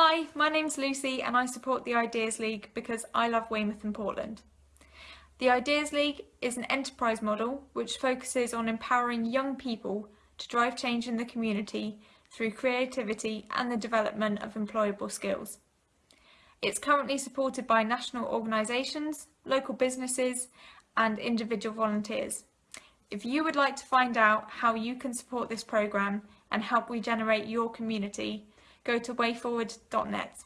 Hi, my name's Lucy and I support the Ideas League because I love Weymouth and Portland. The Ideas League is an enterprise model which focuses on empowering young people to drive change in the community through creativity and the development of employable skills. It's currently supported by national organisations, local businesses and individual volunteers. If you would like to find out how you can support this programme and help regenerate your community, go to wayforward.net.